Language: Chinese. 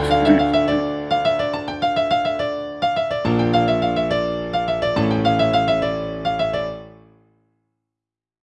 历。